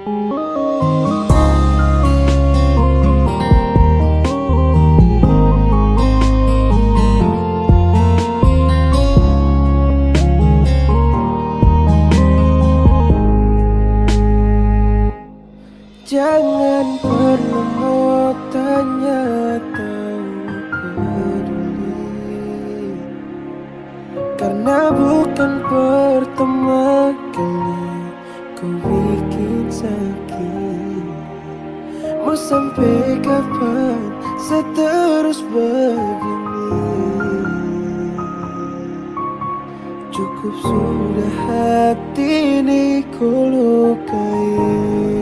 Jangan perlu mau tanya tahu peduli. Karena bukan pertama Mau sampai kapan seterus begini? Cukup sudah hati ini ku lukai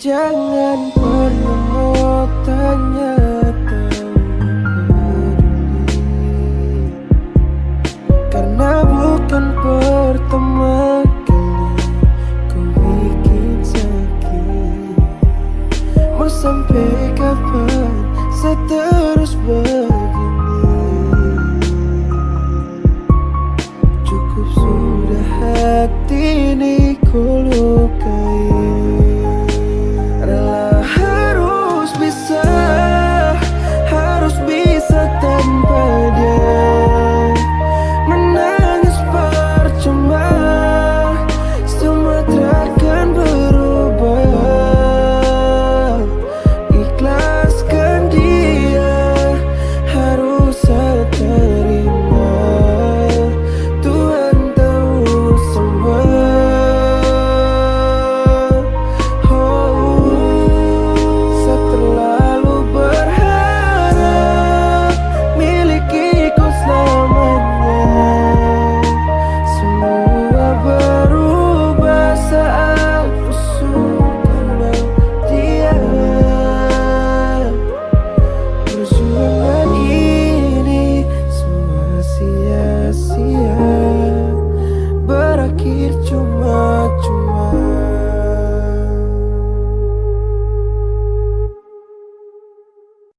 Jangan pernah mau tanya tahu peduli Karena bukan pertama kali ku bikin sakit. Mau sampai kapan seterus begini? Cukup sudah hati ini ku